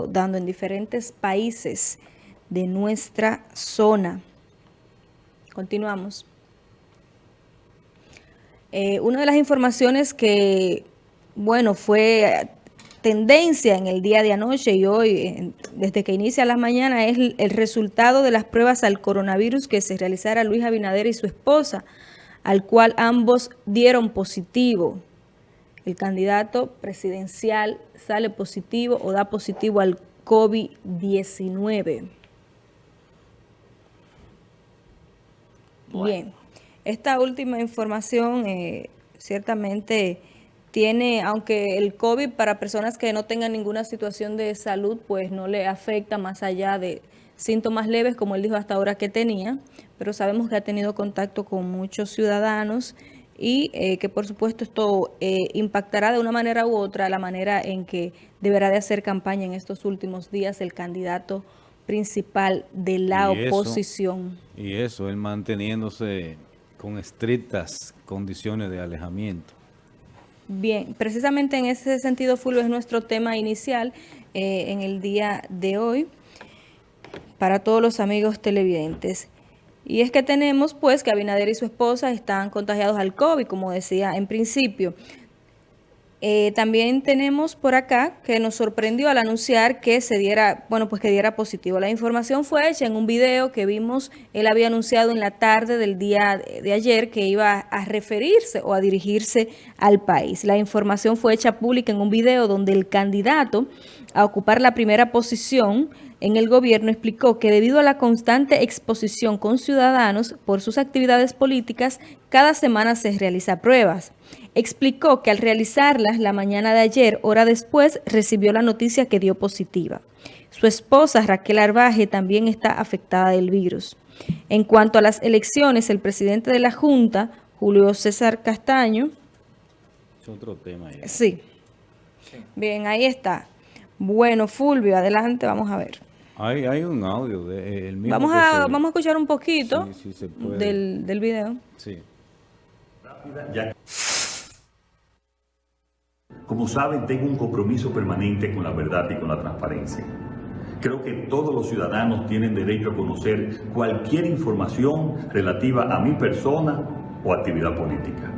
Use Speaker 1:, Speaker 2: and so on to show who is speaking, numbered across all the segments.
Speaker 1: dando en diferentes países de nuestra zona. Continuamos. Eh, una de las informaciones que, bueno, fue tendencia en el día de anoche y hoy, desde que inicia la mañana, es el, resultado de las pruebas al coronavirus que se realizara Luis Abinader y su esposa, al cual ambos dieron positivo. El candidato presidencial sale positivo o da positivo al COVID-19. Bien, esta última información eh, ciertamente tiene, aunque el COVID para personas que no tengan ninguna situación de salud, pues no le afecta más allá de síntomas leves, como él dijo hasta ahora que tenía, pero sabemos que ha tenido contacto con muchos ciudadanos y eh, que por supuesto esto eh, impactará de una manera u otra la manera en que deberá de hacer campaña en estos últimos días el candidato principal de la oposición.
Speaker 2: y eso, él manteniéndose con estrictas condiciones de alejamiento.
Speaker 1: Bien, precisamente en ese sentido, Fulvio, es nuestro tema inicial eh, en el día de hoy para todos los amigos televidentes. Y es que tenemos pues que Abinader y su esposa están contagiados al COVID, como decía en principio. Eh, también tenemos por acá que nos sorprendió al anunciar que se diera, bueno, pues que diera positivo. La información fue hecha en un video que vimos, él había anunciado en la tarde del día de ayer que iba a referirse o a dirigirse al país. La información fue hecha pública en un video donde el candidato a ocupar la primera posición en el gobierno explicó que debido a la constante exposición con ciudadanos por sus actividades políticas, cada semana se realiza pruebas. Explicó que al realizarlas la mañana de ayer, hora después, recibió la noticia que dio positiva. Su esposa, Raquel Arbaje, también está afectada del virus. En cuanto a las elecciones, el presidente de la Junta, Julio César Castaño...
Speaker 2: Es otro tema.
Speaker 1: Sí. Bien, ahí está. Bueno, Fulvio, adelante, vamos a ver.
Speaker 2: Hay, hay un audio de,
Speaker 1: el mismo vamos a vamos a escuchar un poquito del, del video. Sí.
Speaker 3: Como saben, tengo un compromiso permanente con la verdad y con la transparencia. Creo que todos los ciudadanos tienen derecho a conocer cualquier información relativa a mi persona o actividad política.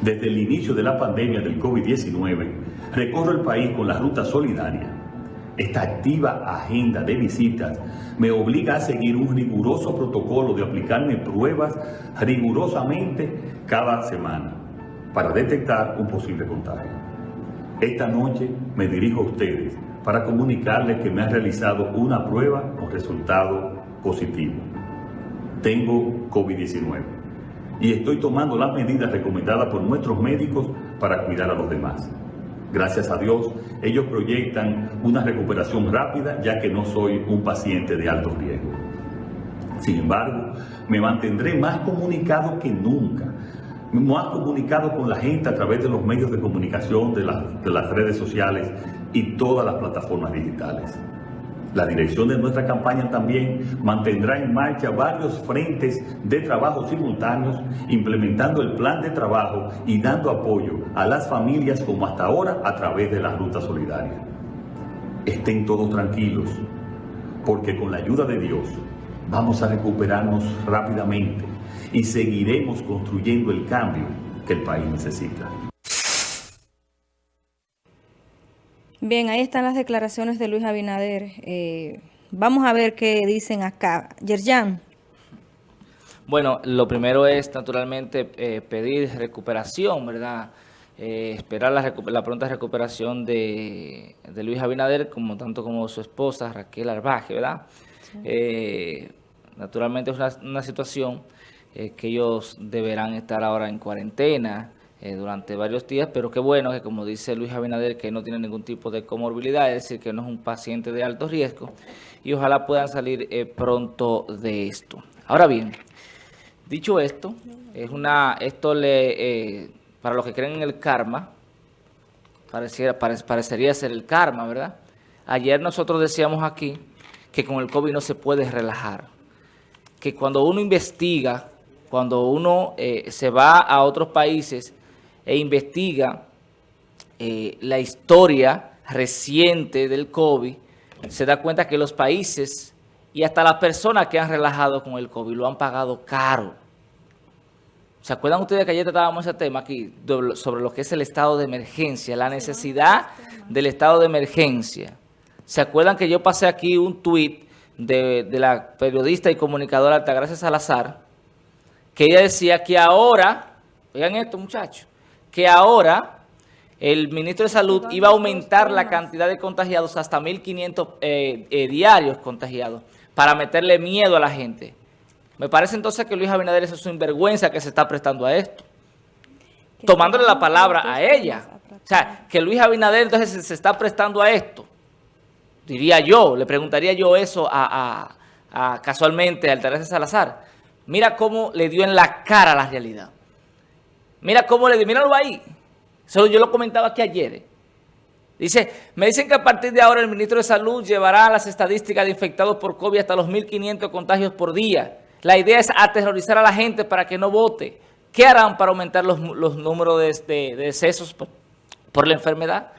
Speaker 3: Desde el inicio de la pandemia del COVID-19, recorro el país con la ruta solidaria esta activa agenda de visitas me obliga a seguir un riguroso protocolo de aplicarme pruebas rigurosamente cada semana para detectar un posible contagio. Esta noche me dirijo a ustedes para comunicarles que me han realizado una prueba con resultado positivo. Tengo COVID-19 y estoy tomando las medidas recomendadas por nuestros médicos para cuidar a los demás. Gracias a Dios, ellos proyectan una recuperación rápida ya que no soy un paciente de alto riesgo. Sin embargo, me mantendré más comunicado que nunca, más comunicado con la gente a través de los medios de comunicación, de, de las redes sociales y todas las plataformas digitales. La dirección de nuestra campaña también mantendrá en marcha varios frentes de trabajo simultáneos, implementando el plan de trabajo y dando apoyo a las familias como hasta ahora a través de la Ruta Solidaria. Estén todos tranquilos, porque con la ayuda de Dios vamos a recuperarnos rápidamente y seguiremos construyendo el cambio que el país necesita.
Speaker 1: Bien, ahí están las declaraciones de Luis Abinader. Eh, vamos a ver qué dicen acá. Yerjan.
Speaker 4: Bueno, lo primero es naturalmente eh, pedir recuperación, ¿verdad? Eh, esperar la, pronta recuperación de, Luis Abinader, como tanto como su esposa Raquel Arbaje, ¿verdad? naturalmente es una, una situación que ellos deberán estar ahora en cuarentena, eh, durante varios días, pero qué bueno que como dice Luis Abinader, que no tiene ningún tipo de comorbilidad, es decir, que no es un paciente de alto riesgo, y ojalá puedan salir eh, pronto de esto. Ahora bien, dicho esto, es una esto le eh, para los que creen en el karma, pareciera, parecería ser el karma, ¿verdad? Ayer nosotros decíamos aquí que con el COVID no se puede relajar, que cuando uno investiga, cuando uno se va a otros países, e investiga eh, la historia reciente del COVID, se da cuenta que los países y hasta las personas que han relajado con el COVID lo han pagado caro. ¿Se acuerdan ustedes que ayer tratábamos ese tema aquí sobre lo que es el estado de emergencia, la necesidad del estado de emergencia? ¿Se acuerdan que yo pasé aquí un tuit de, de la periodista y comunicadora Altagracia Salazar, que ella decía que ahora, oigan esto muchachos, que ahora el ministro de Salud iba a aumentar la cantidad de contagiados hasta 1.500 eh, eh, diarios contagiados para meterle miedo a la gente. Me parece entonces que Luis Abinader es un sinvergüenza que se está prestando a esto. Tomándole la palabra a ella. O sea, que Luis Abinader entonces se está prestando a esto. Diría yo, le preguntaría yo eso a, casualmente al Teresa Salazar. Mira cómo le dio en la cara la realidad. Mira cómo le dio, míralo ahí. Eso yo lo comentaba aquí ayer. Dice, me dicen que a partir de ahora el ministro de Salud llevará las estadísticas de infectados por COVID hasta los 1.500 contagios por día. La idea es aterrorizar a la gente para que no vote. ¿Qué harán para aumentar los, números de, decesos por, la enfermedad?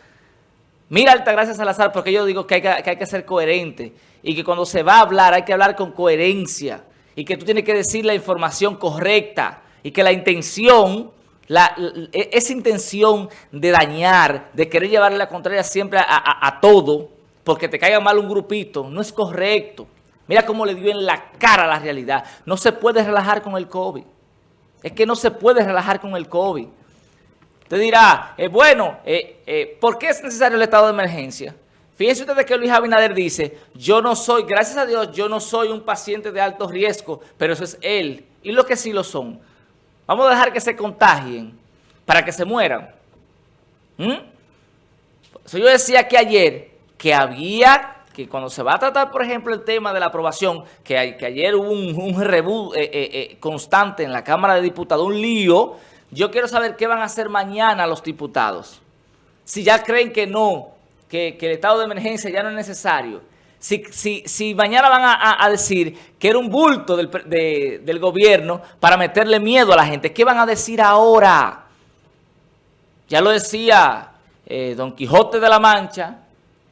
Speaker 4: Mira, Altagracia Salazar, porque yo digo que hay que, que hay que ser coherente y que cuando se va a hablar hay que hablar con coherencia y que tú tienes que decir la información correcta y que la intención la, e, esa intención de dañar, de querer llevarle la contraria siempre a, todo, porque te caiga mal un grupito, no es correcto. Mira cómo le dio en la cara la realidad. No se puede relajar con el COVID. Es que no se puede relajar con el COVID. Te dirá, eh, bueno, eh, eh, ¿por qué es necesario el estado de emergencia? Fíjense ustedes que Luis Abinader dice, yo no soy, gracias a Dios, yo no soy un paciente de alto riesgo, pero eso es él. Y lo que sí lo son. Vamos a dejar que se contagien para que se mueran. ¿Mm? yo decía que ayer que había, que cuando se va a tratar, por ejemplo, el tema de la aprobación, que, ayer hubo un, un eh, eh, eh, constante en la Cámara de Diputados, un lío, yo quiero saber qué van a hacer mañana los diputados. Si ya creen que no, que el estado de emergencia ya no es necesario. Si, si, si mañana van a, decir que era un bulto del, gobierno para meterle miedo a la gente, ¿qué van a decir ahora? Ya lo decía eh, Don Quijote de la Mancha,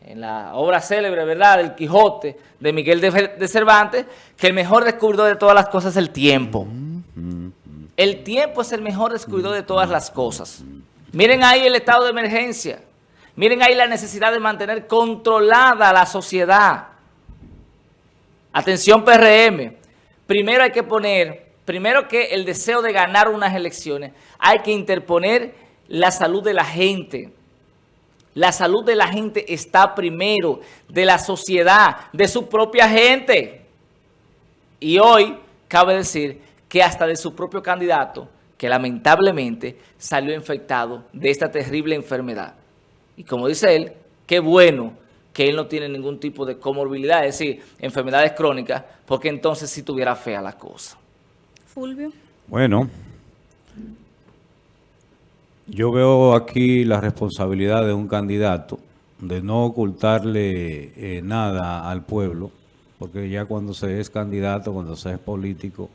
Speaker 4: en la obra célebre, ¿verdad?, del Quijote de Miguel de, Cervantes, que el mejor descubridor de todas las cosas es el tiempo. El tiempo es el mejor descubridor de todas las cosas. Miren ahí el estado de emergencia. Miren ahí la necesidad de mantener controlada la sociedad. Atención PRM, primero hay que poner, primero que el deseo de ganar unas elecciones, hay que interponer la salud de la gente. La salud de la gente está primero, de la sociedad, de su propia gente. Y hoy cabe decir que hasta de su propio candidato, que lamentablemente salió infectado de esta terrible enfermedad. Y como dice él, qué bueno que él no tiene ningún tipo de comorbilidad, es decir, enfermedades crónicas, porque entonces sí tuviera fea la cosa.
Speaker 1: Fulvio.
Speaker 2: Bueno, yo veo aquí la responsabilidad de un candidato de no ocultarle eh, nada al pueblo, porque ya cuando se es candidato, cuando se es político,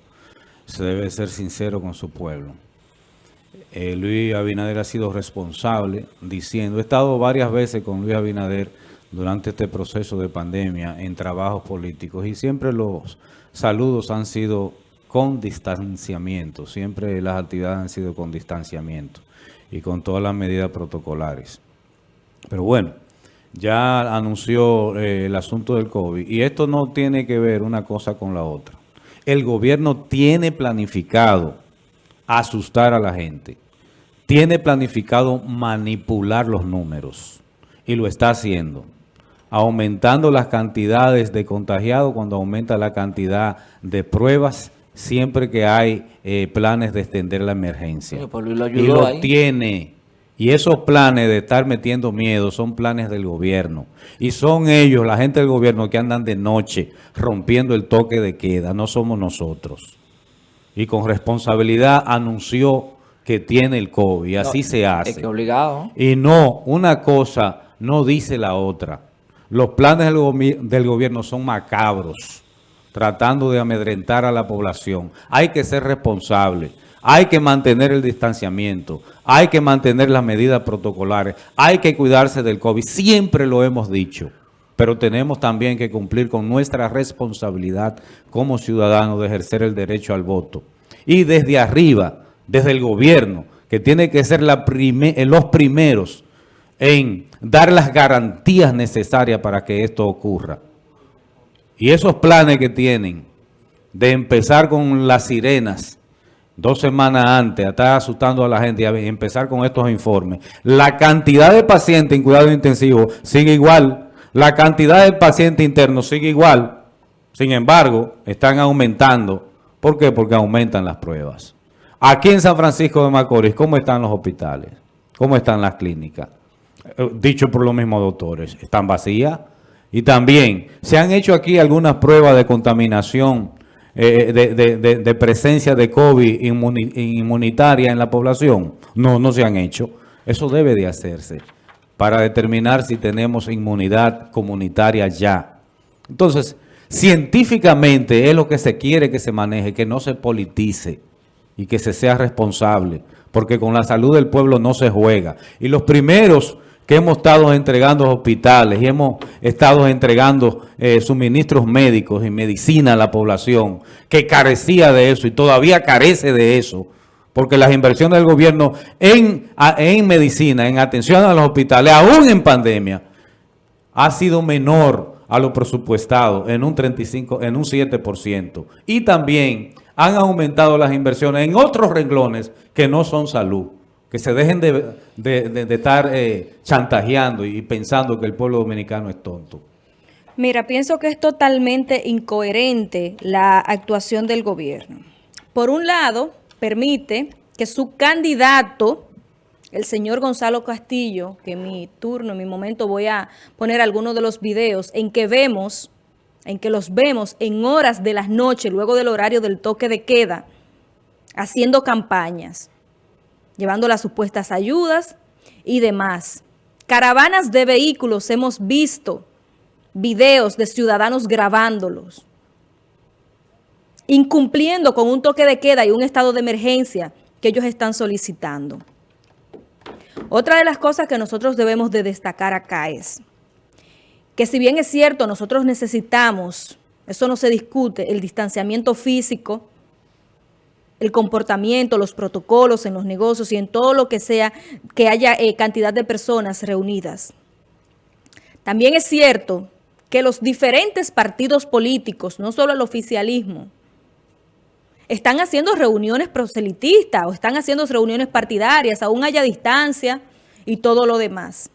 Speaker 2: se debe ser sincero con su pueblo. Eh, Luis Abinader ha sido responsable diciendo, he estado varias veces con Luis Abinader durante este proceso de pandemia en trabajos políticos y siempre los saludos han sido con distanciamiento, siempre las actividades han sido con distanciamiento y con todas las medidas protocolares. Pero bueno, ya anunció eh, el asunto del COVID y esto no tiene que ver una cosa con la otra. El gobierno tiene planificado asustar a la gente. Tiene planificado manipular los números y lo está haciendo. Aumentando las cantidades de contagiados cuando aumenta la cantidad de pruebas siempre que hay eh, planes de extender la emergencia.
Speaker 4: Pues lo
Speaker 2: y lo tiene. Y esos planes de estar metiendo miedo son planes del gobierno. Y son ellos, la gente del gobierno, que andan de noche rompiendo el toque de queda. No somos nosotros y con responsabilidad anunció que tiene el COVID. Así se hace.
Speaker 4: Es que obligado.
Speaker 2: Y no, una cosa no dice la otra. Los planes del, del gobierno son macabros, tratando de amedrentar a la población. Hay que ser responsable. Hay que mantener el distanciamiento, hay que mantener las medidas protocolares, hay que cuidarse del COVID. Siempre lo hemos dicho. Pero tenemos también que cumplir con nuestra responsabilidad como ciudadanos de ejercer el derecho al voto. Y desde arriba, desde el gobierno, que tiene que ser la los primeros en dar las garantías necesarias para que esto ocurra. Y esos planes que tienen de empezar con las sirenas dos semanas antes, estar asustando a la gente y empezar con estos informes, la cantidad de pacientes en cuidado intensivo sigue igual, la cantidad de pacientes internos sigue igual, sin embargo, están aumentando. ¿Por qué? Porque aumentan las pruebas. Aquí en San Francisco de Macorís, ¿cómo están los hospitales? ¿Cómo están las clínicas? Eh, dicho por los mismos doctores, están vacías. Y también, ¿se han hecho aquí algunas pruebas de contaminación, eh, de, presencia de COVID inmunitaria en la población? No, no se han hecho. Eso debe de hacerse para determinar si tenemos inmunidad comunitaria ya. Entonces, científicamente es lo que se quiere que se maneje, que no se politice y que se sea responsable, porque con la salud del pueblo no se juega. Y los primeros que hemos estado entregando hospitales y hemos estado entregando eh, suministros médicos y medicina a la población que carecía de eso y todavía carece de eso, porque las inversiones del gobierno en, en medicina, en atención a los hospitales, aún en pandemia, ha sido menor a lo presupuestado en un 35, en un 7%. Y también han aumentado las inversiones en otros renglones que no son salud que se dejen de, estar eh, chantajeando y pensando que el pueblo dominicano es tonto.
Speaker 1: Mira, pienso que es totalmente incoherente la actuación del gobierno. Por un lado, permite que su candidato, el señor Gonzalo Castillo, que en mi turno, en mi momento voy a poner algunos de los videos en que vemos, en que los vemos en horas de las noches, luego del horario del toque de queda, haciendo campañas llevando las supuestas ayudas y demás. Caravanas de vehículos hemos visto videos de ciudadanos grabándolos, incumpliendo con un toque de queda y un estado de emergencia que ellos están solicitando. Otra de las cosas que nosotros debemos de destacar acá es que si bien es cierto, nosotros necesitamos, eso no se discute, el distanciamiento físico, el comportamiento, los protocolos en los negocios y en todo lo que sea que haya eh, cantidad de personas reunidas. También es cierto que los diferentes partidos políticos, no solo el oficialismo, están haciendo reuniones proselitistas o están haciendo reuniones partidarias, aún haya distancia y todo lo demás.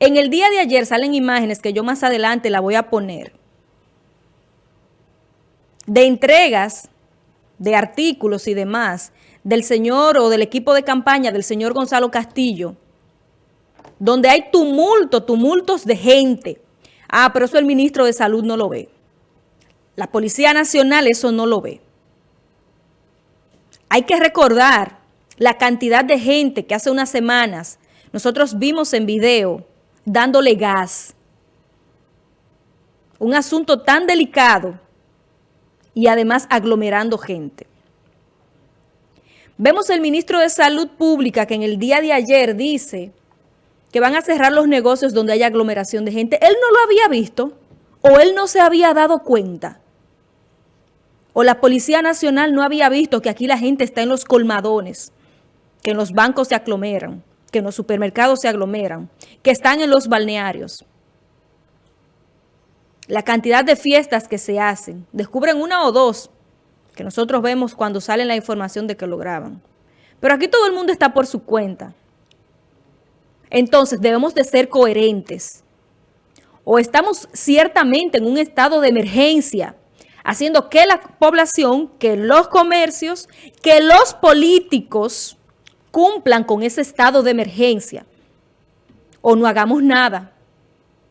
Speaker 1: En el día de ayer salen imágenes que yo más adelante la voy a poner, de entregas de artículos y demás del señor o del equipo de campaña del señor Gonzalo Castillo, donde hay tumulto, tumultos de gente. Ah, pero eso el ministro de Salud no lo ve. La Policía Nacional eso no lo ve. Hay que recordar la cantidad de gente que hace unas semanas nosotros vimos en video dándole gas. Un asunto tan delicado y además aglomerando gente. Vemos el ministro de Salud Pública que en el día de ayer dice que van a cerrar los negocios donde haya aglomeración de gente. Él no lo había visto o él no se había dado cuenta. O la Policía Nacional no había visto que aquí la gente está en los colmadones, que en los bancos se aglomeran, que en los supermercados se aglomeran, que están en los balnearios la cantidad de fiestas que se hacen. Descubren una o dos que nosotros vemos cuando sale la información de que lo graban. Pero aquí todo el mundo está por su cuenta. Entonces debemos de ser coherentes. O estamos ciertamente en un estado de emergencia, haciendo que la población, que los comercios, que los políticos cumplan con ese estado de emergencia. O no hagamos nada.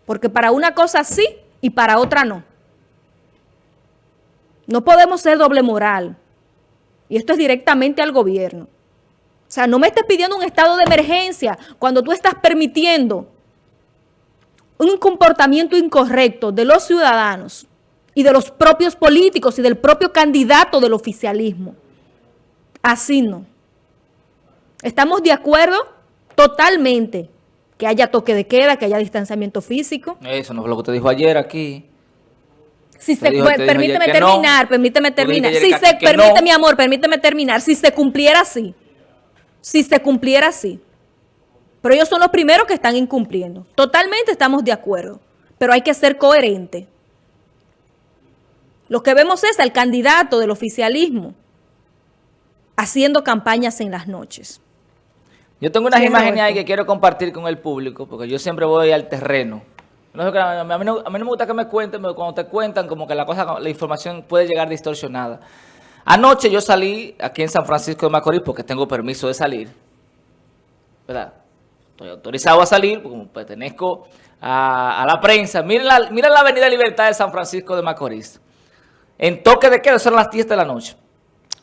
Speaker 1: Porque para una cosa sí y para otra no. No podemos ser doble moral. Y esto es directamente al gobierno. O sea, no me estés pidiendo un estado de emergencia cuando tú estás permitiendo un comportamiento incorrecto de los ciudadanos y de los propios políticos y del propio candidato del oficialismo. Así no. Estamos de acuerdo totalmente que haya toque de queda, que haya distanciamiento físico.
Speaker 4: Eso no fue lo que te dijo ayer aquí.
Speaker 1: Si se,
Speaker 4: dijo-
Speaker 1: pues, permíteme
Speaker 4: no.
Speaker 1: terminar, permíteme terminar. Si se, permite,
Speaker 4: no.
Speaker 1: mi amor, permíteme terminar. Si se cumpliera así, si se cumpliera así. Pero ellos son los primeros que están incumpliendo. Totalmente estamos de acuerdo, pero hay que ser coherente. Lo que vemos es al candidato del oficialismo haciendo campañas en las noches.
Speaker 4: Yo tengo unas
Speaker 1: Sí,
Speaker 4: imágenes ahí que quiero compartir con el público, porque yo siempre voy al terreno. A, mí no, a mí no me gusta que me cuenten, pero cuando te cuentan, como que la cosa, la información puede llegar distorsionada. Anoche yo salí aquí en San Francisco de Macorís porque tengo permiso de salir. ¿Verdad? Estoy autorizado a salir porque pertenezco a, a la prensa. Miren la, miren la Avenida Libertad de San Francisco de Macorís. En toque de queda, son las 10 de la noche.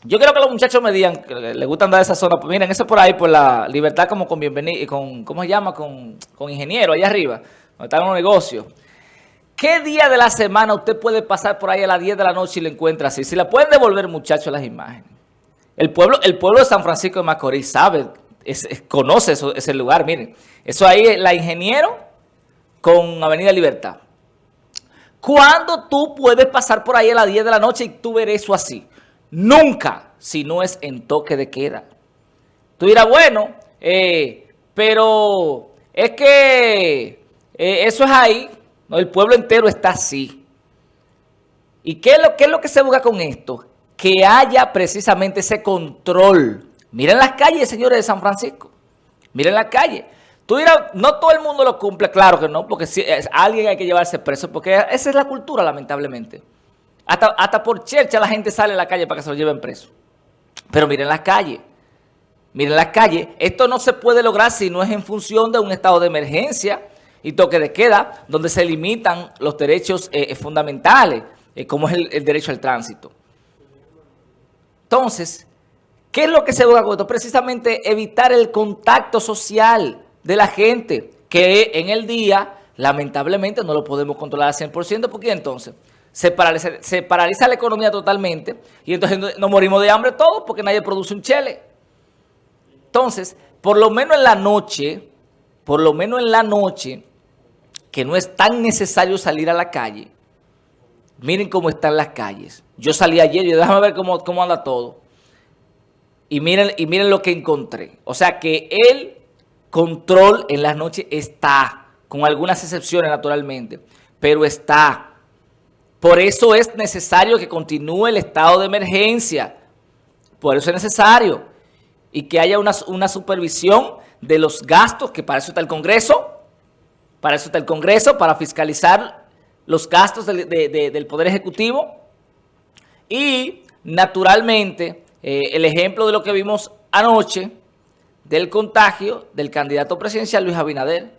Speaker 4: Yo quiero que los muchachos me digan que les gusta andar de esa zona. Pues miren, eso por ahí, por la libertad como con bienvenido, con, ¿cómo se llama? Con, con ingeniero, allá arriba, donde están los negocios. ¿Qué día de la semana usted puede pasar por ahí a las 10 de la noche y lo encuentra así? Si la pueden devolver, muchachos, las imágenes. El pueblo, el pueblo de San Francisco de Macorís sabe, es- conoce eso- ese lugar. Miren, eso ahí es la ingeniero con Avenida Libertad. ¿Cuándo tú puedes pasar por ahí a las 10 de la noche y tú ver eso así? Nunca, si no es en toque de queda. Tú dirás, bueno, eh, pero es que eh, eso es ahí, ¿no? el pueblo entero está así. ¿Y qué es, lo, qué es lo que se busca con esto? Que haya precisamente ese control. Miren las calles, señores de San Francisco. Miren las calles. Tú dirás, no todo el mundo lo cumple, claro que no, porque si, es- alguien hay que llevarse preso, porque esa es la cultura, lamentablemente. Hasta, hasta por chercha la gente sale a la calle para que se lo lleven preso. Pero miren las calles. Miren las calles. Esto no se puede lograr si no es en función de un estado de emergencia y toque de queda, donde se limitan los derechos eh, eh, fundamentales, eh, como es el, derecho al tránsito. Entonces, ¿qué es lo que se busca con esto? Precisamente evitar el contacto social de la gente, que en el día, lamentablemente, no lo podemos controlar al 100%, porque entonces se paraliza, la economía totalmente y entonces no- nos morimos de hambre todos porque nadie produce un chele. Entonces, por lo menos en la noche, por lo menos en la noche, que no es tan necesario salir a la calle, miren cómo están las calles. Yo salí ayer y déjame ver cómo, cómo anda todo. Y miren, y miren lo que encontré. O sea que el control en las noches está, con algunas excepciones naturalmente, pero está. Por eso es necesario que continúe el estado de emergencia. Por eso es necesario. Y que haya una, supervisión de los gastos, que para eso está el Congreso, para eso está el Congreso, para fiscalizar los gastos del, de- de- del Poder Ejecutivo. Y, naturalmente, eh, el ejemplo de lo que vimos anoche del contagio del candidato presidencial Luis Abinader.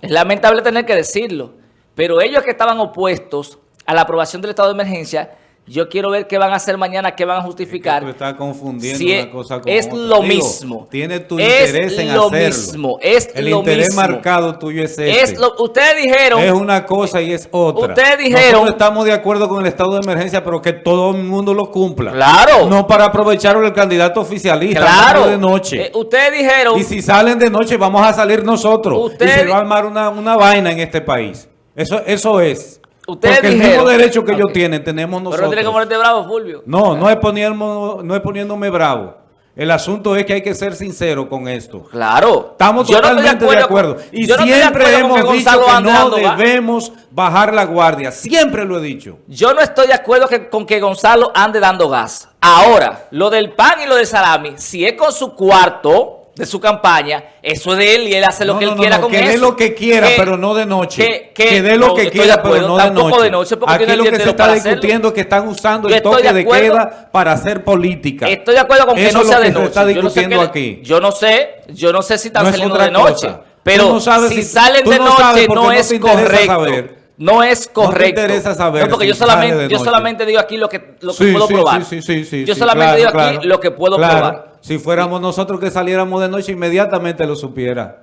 Speaker 4: Es lamentable tener que decirlo, pero ellos que estaban opuestos a la aprobación del estado de emergencia, yo quiero ver qué van a hacer mañana, qué van a justificar.
Speaker 2: Tú estás confundiendo
Speaker 4: Si
Speaker 2: una
Speaker 4: es-
Speaker 2: cosa con
Speaker 4: es
Speaker 2: otra.
Speaker 4: lo
Speaker 2: Digo,
Speaker 4: mismo.
Speaker 2: Tiene tu
Speaker 4: Es
Speaker 2: interés en
Speaker 4: lo
Speaker 2: hacerlo.
Speaker 4: mismo, es
Speaker 2: El
Speaker 4: lo
Speaker 2: interés
Speaker 4: mismo.
Speaker 2: marcado tuyo es este.
Speaker 4: Es lo, ustedes dijeron,
Speaker 2: Es una cosa y es otra.
Speaker 4: Ustedes dijeron-
Speaker 2: Nosotros estamos de acuerdo con el estado de emergencia, pero que todo el mundo lo cumpla.
Speaker 4: Claro.
Speaker 2: No para aprovechar el candidato oficialista.
Speaker 4: claro,
Speaker 2: de noche.
Speaker 4: eh, ustedes dijeron,
Speaker 2: y si salen de noche, vamos a salir nosotros.
Speaker 4: Ustedes-
Speaker 2: y se va a armar una, una vaina en este país. Eso, eso es.
Speaker 4: Ustedes
Speaker 2: Porque el mismo derecho que ellos
Speaker 4: Ok.
Speaker 2: tienen, tenemos
Speaker 4: pero
Speaker 2: nosotros.
Speaker 4: no tiene que ponerte bravo, Fulvio.
Speaker 2: No, no es, poniendo, no es poniéndome bravo. El asunto es que hay que ser sincero con esto.
Speaker 4: Claro.
Speaker 2: Estamos
Speaker 4: Yo no estoy
Speaker 2: totalmente de acuerdo.
Speaker 4: con-
Speaker 2: y
Speaker 4: no
Speaker 2: siempre hemos dicho que no debemos bajar la guardia. Siempre lo he dicho.
Speaker 4: Yo no estoy de acuerdo que- con que Gonzalo ande dando gas. Ahora, lo del pan y lo del salami, si es con su cuarto de su campaña, eso es de él y él hace lo
Speaker 2: No,
Speaker 4: que
Speaker 2: no,
Speaker 4: él
Speaker 2: no,
Speaker 4: quiera
Speaker 2: no,
Speaker 4: con
Speaker 2: que
Speaker 4: eso.
Speaker 2: dé lo que quiera,
Speaker 4: Que-
Speaker 2: pero no de noche.
Speaker 4: que-
Speaker 2: Que,
Speaker 4: que-
Speaker 2: dé lo
Speaker 4: no,
Speaker 2: que quiera, pero no de noche.
Speaker 4: de noche, porque
Speaker 2: Aquí lo que se está discutiendo es que están usando
Speaker 4: Yo
Speaker 2: el toque
Speaker 4: de
Speaker 2: queda para hacer política.
Speaker 4: Estoy de acuerdo con que
Speaker 2: Eso
Speaker 4: no
Speaker 2: es
Speaker 4: sea
Speaker 2: lo
Speaker 4: de
Speaker 2: que se
Speaker 4: noche.
Speaker 2: está
Speaker 4: yo no sé
Speaker 2: discutiendo
Speaker 4: qué-
Speaker 2: aquí.
Speaker 4: Yo no sé, yo no sé si están
Speaker 2: No es
Speaker 4: saliendo de noche.
Speaker 2: cosa.
Speaker 4: Pero
Speaker 2: no
Speaker 4: si,
Speaker 2: si-
Speaker 4: salen de
Speaker 2: no
Speaker 4: noche no,
Speaker 2: no
Speaker 4: es correcto. No es
Speaker 2: te
Speaker 4: correcto.
Speaker 2: interesa saber
Speaker 4: No, porque
Speaker 2: si
Speaker 4: yo solamente, yo
Speaker 2: noche.
Speaker 4: solamente digo aquí lo que, lo que
Speaker 2: Sí,
Speaker 4: puedo
Speaker 2: sí,
Speaker 4: probar.
Speaker 2: sí,
Speaker 4: yo solamente
Speaker 2: claro,
Speaker 4: digo aquí
Speaker 2: claro.
Speaker 4: lo que puedo
Speaker 2: Claro.
Speaker 4: probar.
Speaker 2: Si fuéramos nosotros que saliéramos de noche, inmediatamente lo supiera.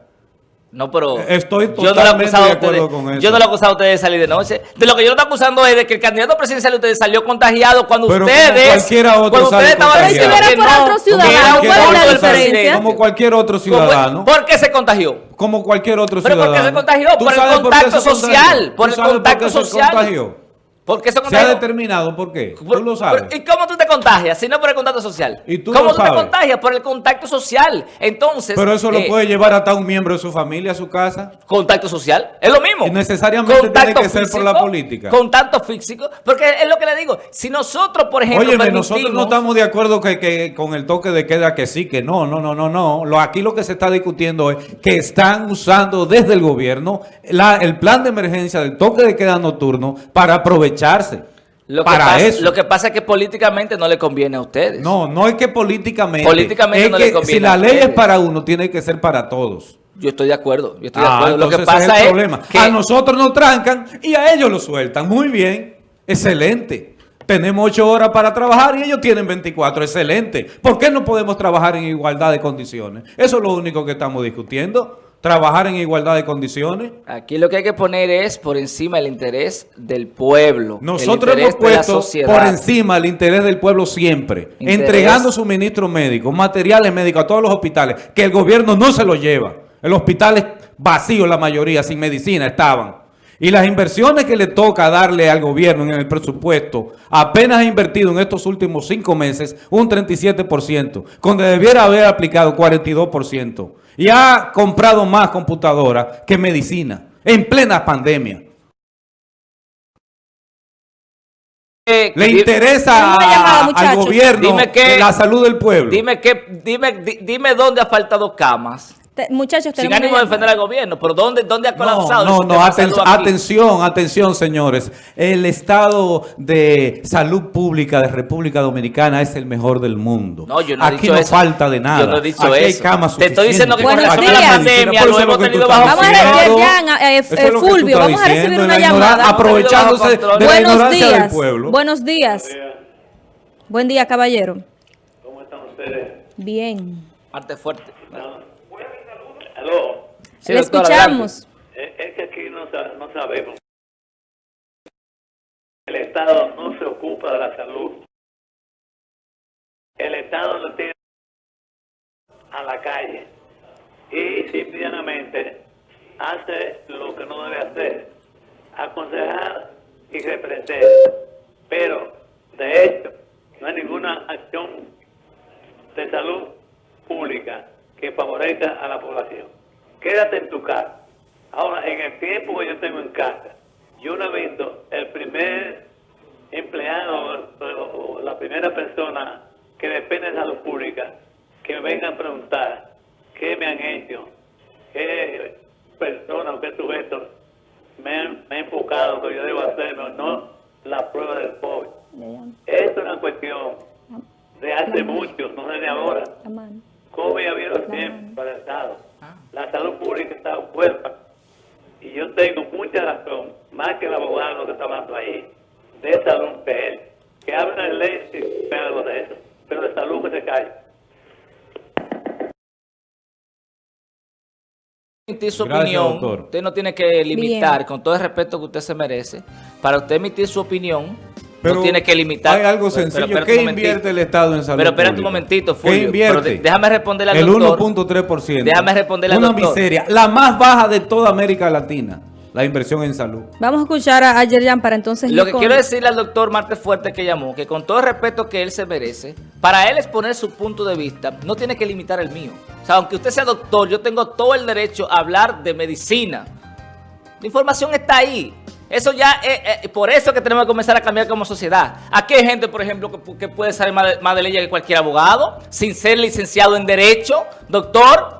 Speaker 4: No, pero
Speaker 2: Estoy
Speaker 4: yo no lo he
Speaker 2: totalmente
Speaker 4: acusado
Speaker 2: de
Speaker 4: a ustedes-
Speaker 2: acuerdo con eso.
Speaker 4: Yo no lo he acusado a ustedes de salir de noche. De lo que yo lo estoy acusando es de que el candidato presidencial de ustedes salió contagiado cuando
Speaker 2: Pero como
Speaker 4: ustedes
Speaker 2: cualquiera otro
Speaker 4: cuando ustedes estaban
Speaker 1: Si fuera por
Speaker 4: no,
Speaker 1: otro ciudadano.
Speaker 2: Como cualquier otro
Speaker 4: ¿Cómo-
Speaker 2: ciudadano.
Speaker 4: ¿Por qué se contagió?
Speaker 2: Como cualquier otro
Speaker 4: Pero
Speaker 2: ciudadano.
Speaker 4: ¿por qué se contagió?
Speaker 2: ¿Tú
Speaker 4: Por el contacto social, por
Speaker 2: ¿Tú
Speaker 4: el contacto
Speaker 2: qué se
Speaker 4: social.
Speaker 2: Contagió?
Speaker 4: ¿Por qué se
Speaker 2: ha determinado por qué. Tú lo sabes.
Speaker 4: ¿Y cómo tú te contagias? Si no por el contacto social.
Speaker 2: Y tú
Speaker 4: ¿Cómo
Speaker 2: lo
Speaker 4: tú te contagias? Por el contacto social. Entonces.
Speaker 2: Pero eso lo
Speaker 4: eh,
Speaker 2: puede llevar hasta un miembro de su familia a su casa.
Speaker 4: Contacto social, es lo mismo.
Speaker 2: Y necesariamente tiene que ser por la política.
Speaker 4: Contacto físico, porque es lo que le digo. Si nosotros, por ejemplo,
Speaker 2: Óyeme, nosotros no estamos de acuerdo que, que con el toque de queda que sí, que no, no, no, no, no. Lo, aquí lo que se está discutiendo es que están usando desde el gobierno la- el plan de emergencia del toque de queda nocturno para aprovecharse.
Speaker 4: lo que
Speaker 2: para
Speaker 4: pasa,
Speaker 2: eso.
Speaker 4: Lo que pasa es que políticamente no le conviene a ustedes.
Speaker 2: No, no es que políticamente.
Speaker 4: Políticamente
Speaker 2: es
Speaker 4: no
Speaker 2: que
Speaker 4: le conviene
Speaker 2: si la ley es para uno, tiene que ser para todos.
Speaker 4: Yo estoy de acuerdo. Yo estoy de
Speaker 2: Ah,
Speaker 4: acuerdo. Lo que pasa
Speaker 2: es
Speaker 4: es,
Speaker 2: el problema.
Speaker 4: que
Speaker 2: A nosotros nos trancan y a ellos lo sueltan. Muy bien. Excelente. Tenemos ocho horas para trabajar y ellos tienen 24. Excelente. ¿Por qué no podemos trabajar en igualdad de condiciones? Eso es lo único que estamos discutiendo. Trabajar en igualdad de condiciones.
Speaker 4: aquí lo que hay que poner es por encima el interés del pueblo. el
Speaker 2: Nosotros
Speaker 4: interés
Speaker 2: hemos
Speaker 4: de la
Speaker 2: puesto por encima el interés del pueblo siempre,
Speaker 4: Interés.
Speaker 2: entregando suministros médicos, materiales médicos a todos los hospitales, que el gobierno no se los lleva. El hospital es vacío la mayoría, sin medicina estaban. Y las inversiones que le toca darle al gobierno en el presupuesto, apenas ha invertido en estos últimos cinco meses un 37%, cuando debiera haber aplicado 42%. Y ha comprado más computadoras que medicina, en plena pandemia.
Speaker 4: Eh,
Speaker 2: Le interesa
Speaker 1: llamada,
Speaker 2: al gobierno
Speaker 4: Dime que-
Speaker 2: la salud del pueblo.
Speaker 4: Dime que, dime, di- dime dónde ha faltado camas.
Speaker 1: Te- muchachos,
Speaker 4: Sin
Speaker 1: tenemos
Speaker 4: ánimo de defender al gobierno, pero ¿dónde, dónde ha colapsado?
Speaker 2: no, no, aten- atención, atención, señores. El estado de salud pública de República Dominicana es el mejor del mundo.
Speaker 4: No, yo no he
Speaker 2: Aquí
Speaker 4: dicho
Speaker 2: no
Speaker 4: eso.
Speaker 2: falta de nada.
Speaker 4: Yo no he dicho
Speaker 2: Aquí hay
Speaker 4: eso.
Speaker 2: camas
Speaker 4: Te estoy diciendo que
Speaker 1: con relación a la
Speaker 4: pandemia lo
Speaker 2: eso
Speaker 4: hemos tenido bajo
Speaker 1: Vamos a recibir
Speaker 2: diciendo.
Speaker 1: ya, eh,
Speaker 2: Eso
Speaker 1: eh, Fulvio, vamos a recibir
Speaker 2: diciendo,
Speaker 1: una
Speaker 2: la
Speaker 1: llamada.
Speaker 2: Aprovechándose de la
Speaker 1: Buenos
Speaker 2: ignorancia del
Speaker 1: días.
Speaker 2: pueblo.
Speaker 1: Buenos días. Buen día, caballero.
Speaker 5: ¿Cómo están ustedes?
Speaker 1: Bien.
Speaker 4: Parte fuerte.
Speaker 5: Aló.
Speaker 4: Sí,
Speaker 1: Le
Speaker 4: doctor,
Speaker 1: escuchamos.
Speaker 5: Es, es que aquí no, no sabemos. El Estado no se ocupa de la salud. El Estado lo tiene a la calle y simplemente hace lo que no debe hacer, aconsejar y reprender. Pero, de hecho, no hay ninguna acción de salud pública que favorezca a la población. Quédate en tu casa. Ahora, en el tiempo que yo tengo en casa, yo no he visto el primer empleado o, la primera persona que depende de salud pública que venga a preguntar qué me han hecho, qué persona o qué sujeto me han, me enfocado que yo debo hacerlo, no la prueba del COVID. Esto es una cuestión de hace mucho, no es de ahora. COVID ha habido siempre para el Estado. La salud pública está huérfana. Y yo tengo mucha razón, más que el abogado que está hablando ahí, de salud que él. Que habla de ley y algo de eso. Pero de salud que se cae.
Speaker 4: emitir su
Speaker 2: Gracias,
Speaker 4: opinión,
Speaker 2: doctor.
Speaker 4: usted no tiene que limitar,
Speaker 1: Bien.
Speaker 4: con todo el respeto que usted se merece, para usted emitir su opinión,
Speaker 2: Pero
Speaker 4: no tiene que limitar.
Speaker 2: Hay algo
Speaker 4: Pero- pero
Speaker 2: sencillo.
Speaker 4: espérate
Speaker 2: ¿Qué invierte el Estado en salud
Speaker 4: Pero espérate un momentito,
Speaker 2: ¿Qué
Speaker 4: Fulvio.
Speaker 2: invierte?
Speaker 4: Pero de- déjame responderle al
Speaker 2: el
Speaker 4: doctor.
Speaker 2: 1.3%.
Speaker 4: Déjame responderle al
Speaker 2: Una
Speaker 4: doctor.
Speaker 2: miseria. La más baja de toda América Latina. La inversión en salud.
Speaker 1: Vamos a escuchar a, Yerjan para entonces
Speaker 4: Lo que
Speaker 1: con-
Speaker 4: quiero decirle al doctor Marte Fuerte que llamó, que con todo el respeto que él se merece, para él exponer su punto de vista, no tiene que limitar el mío. O sea, aunque usted sea doctor, yo tengo todo el derecho a hablar de medicina. La información está ahí. Eso ya, es por eso que tenemos que comenzar a cambiar como sociedad. Aquí hay gente, por ejemplo, que, que puede saber más de, más de leyes que cualquier abogado, sin ser licenciado en Derecho, doctor.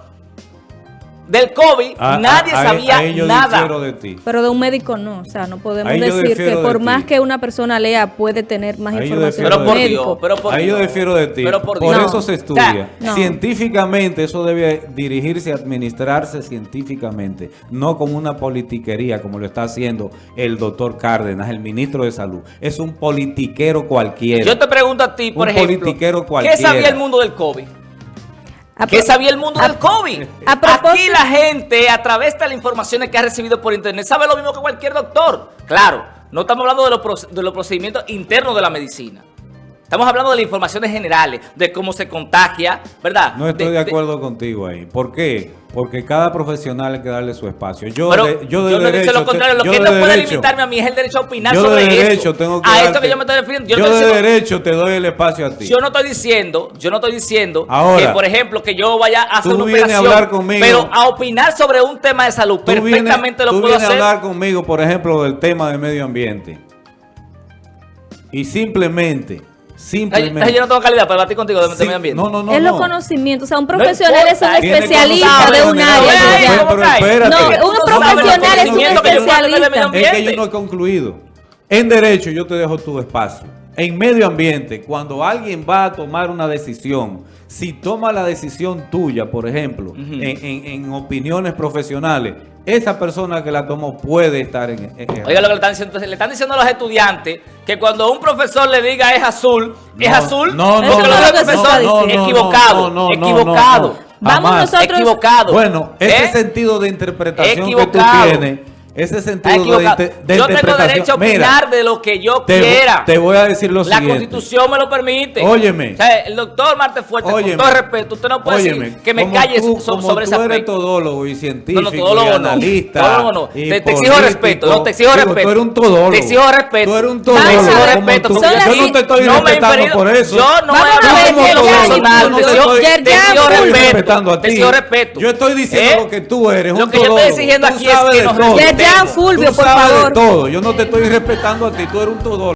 Speaker 4: Del COVID,
Speaker 2: A-
Speaker 4: nadie
Speaker 2: a- a-
Speaker 4: sabía
Speaker 2: ahí yo
Speaker 4: nada.
Speaker 2: difiero de ti.
Speaker 1: Pero de un médico no, o sea, no podemos
Speaker 2: Ahí yo
Speaker 1: decir que
Speaker 2: de
Speaker 1: por
Speaker 2: ti.
Speaker 1: más que una persona lea puede tener más
Speaker 2: yo
Speaker 1: información
Speaker 4: Pero
Speaker 1: un
Speaker 4: por
Speaker 1: médico.
Speaker 4: Dios, pero por
Speaker 2: Ahí yo
Speaker 4: Dios.
Speaker 2: difiero de ti.
Speaker 4: Pero por
Speaker 2: por
Speaker 4: Dios.
Speaker 2: eso se estudia.
Speaker 1: no.
Speaker 2: Científicamente, eso debe dirigirse, administrarse científicamente, no como una politiquería como lo está haciendo el doctor Cárdenas, el ministro de Salud. Es un politiquero cualquiera.
Speaker 4: Yo te pregunto a ti, por
Speaker 2: Un
Speaker 4: ejemplo,
Speaker 2: politiquero
Speaker 4: ¿qué
Speaker 2: cualquiera.
Speaker 4: sabía el mundo del COVID?
Speaker 1: Pro-
Speaker 4: sabía el mundo
Speaker 1: a-
Speaker 4: del COVID.
Speaker 1: a propósito-
Speaker 4: Aquí la gente, a través de las informaciones que ha recibido por internet, sabe lo mismo que cualquier doctor. Claro, no estamos hablando de los, proce- de los procedimientos internos de la medicina. Estamos hablando de las informaciones generales, de cómo se contagia, ¿verdad?
Speaker 2: No estoy de, acuerdo contigo ahí. ¿Por qué? Porque cada profesional hay que darle su espacio. Yo,
Speaker 4: Pero
Speaker 2: de, yo
Speaker 4: yo,
Speaker 2: de
Speaker 4: no
Speaker 2: derecho,
Speaker 4: lo contrario. Lo
Speaker 2: yo
Speaker 4: que
Speaker 2: de
Speaker 4: no puede
Speaker 2: derecho-
Speaker 4: limitarme a mí es el derecho a opinar
Speaker 2: yo
Speaker 4: sobre
Speaker 2: de derecho
Speaker 4: eso.
Speaker 2: tengo que
Speaker 4: a esto que yo me estoy refiriendo. Yo,
Speaker 2: Yo,
Speaker 4: no
Speaker 2: de
Speaker 4: diciendo-
Speaker 2: derecho te doy el espacio a ti.
Speaker 4: yo no estoy diciendo, yo no estoy diciendo
Speaker 2: Ahora,
Speaker 4: que, por ejemplo, que yo vaya a hacer
Speaker 2: tú
Speaker 4: una
Speaker 2: vienes a
Speaker 4: operación,
Speaker 2: hablar conmigo.
Speaker 4: pero a opinar sobre un tema de salud,
Speaker 2: Tú vienes-
Speaker 4: perfectamente lo
Speaker 2: tú
Speaker 4: puedo
Speaker 2: vienes
Speaker 4: hacer.
Speaker 2: a hablar conmigo, por ejemplo, del tema del medio ambiente. Y simplemente, simplemente...
Speaker 4: ay, yo no tengo calidad para debatir contigo de,
Speaker 2: Sí,
Speaker 4: medio ambiente.
Speaker 2: No, no, no.
Speaker 1: es
Speaker 2: no.
Speaker 1: los conocimientos. O sea, un profesional es un especialista de un área.
Speaker 4: Ay,
Speaker 2: general,
Speaker 4: ¿cómo
Speaker 2: pero espérate.
Speaker 1: No,
Speaker 2: Es
Speaker 4: sabes
Speaker 1: profesional es un especialista.
Speaker 2: que yo no he concluido. En derecho yo te dejo tu espacio. En medio ambiente, cuando alguien va a tomar una decisión, si toma la decisión tuya, por ejemplo, en, en- en opiniones profesionales, esa persona que la tomó puede estar en... en-
Speaker 4: Oiga lo que le están diciendo. Entonces, le están diciendo a los estudiantes que cuando un profesor le diga es azul, es
Speaker 2: No,
Speaker 4: azul.
Speaker 2: no,
Speaker 1: no, no, no,
Speaker 4: equivocado, equivocado.
Speaker 1: Vamos nosotros-
Speaker 4: Equivocado.
Speaker 2: Bueno, ese
Speaker 4: ¿Eh?
Speaker 2: sentido de interpretación que
Speaker 4: Equivocado.
Speaker 2: tú tienes, ese sentido de, inter- de
Speaker 4: Yo tengo derecho a
Speaker 2: Mira,
Speaker 4: opinar de lo que yo
Speaker 2: te,
Speaker 4: quiera.
Speaker 2: te voy a decir lo
Speaker 4: La
Speaker 2: siguiente.
Speaker 4: constitución me lo permite.
Speaker 2: Óyeme.
Speaker 4: O sea, el doctor Marte Fuerte,
Speaker 2: Óyeme.
Speaker 4: con todo respeto, usted no puede
Speaker 2: Óyeme,
Speaker 4: decir que me calles
Speaker 2: tú-
Speaker 4: so-
Speaker 2: como
Speaker 4: sobre ese
Speaker 2: tú eres
Speaker 4: aspecto.
Speaker 2: todólogo y científico
Speaker 4: No, no, todólogo
Speaker 2: y
Speaker 4: no.
Speaker 2: analista
Speaker 4: Todólogo no.
Speaker 2: y
Speaker 4: Te- te exijo respeto, no, te exijo
Speaker 2: Digo,
Speaker 4: respeto.
Speaker 2: Tú eres un todólogo.
Speaker 4: Te exijo respeto.
Speaker 2: Tú eres un todólogo.
Speaker 1: ver,
Speaker 2: como
Speaker 4: respeto.
Speaker 2: tú. Yo no te estoy
Speaker 4: no me
Speaker 2: respetando por eso.
Speaker 4: Yo no
Speaker 2: no
Speaker 4: Te
Speaker 2: te
Speaker 4: exijo- te exijo respeto. Te exijo respeto.
Speaker 2: Yo estoy diciendo
Speaker 4: ¿Eh?
Speaker 2: lo que tú eres,
Speaker 4: Lo que yo estoy exigiendo aquí es que
Speaker 2: de
Speaker 4: nos respetemos.
Speaker 1: Fulvio,
Speaker 2: Tú
Speaker 1: por
Speaker 2: sabes
Speaker 1: favor.
Speaker 2: de todo. Yo no te estoy respetando a ti. Tú eres un todólogo.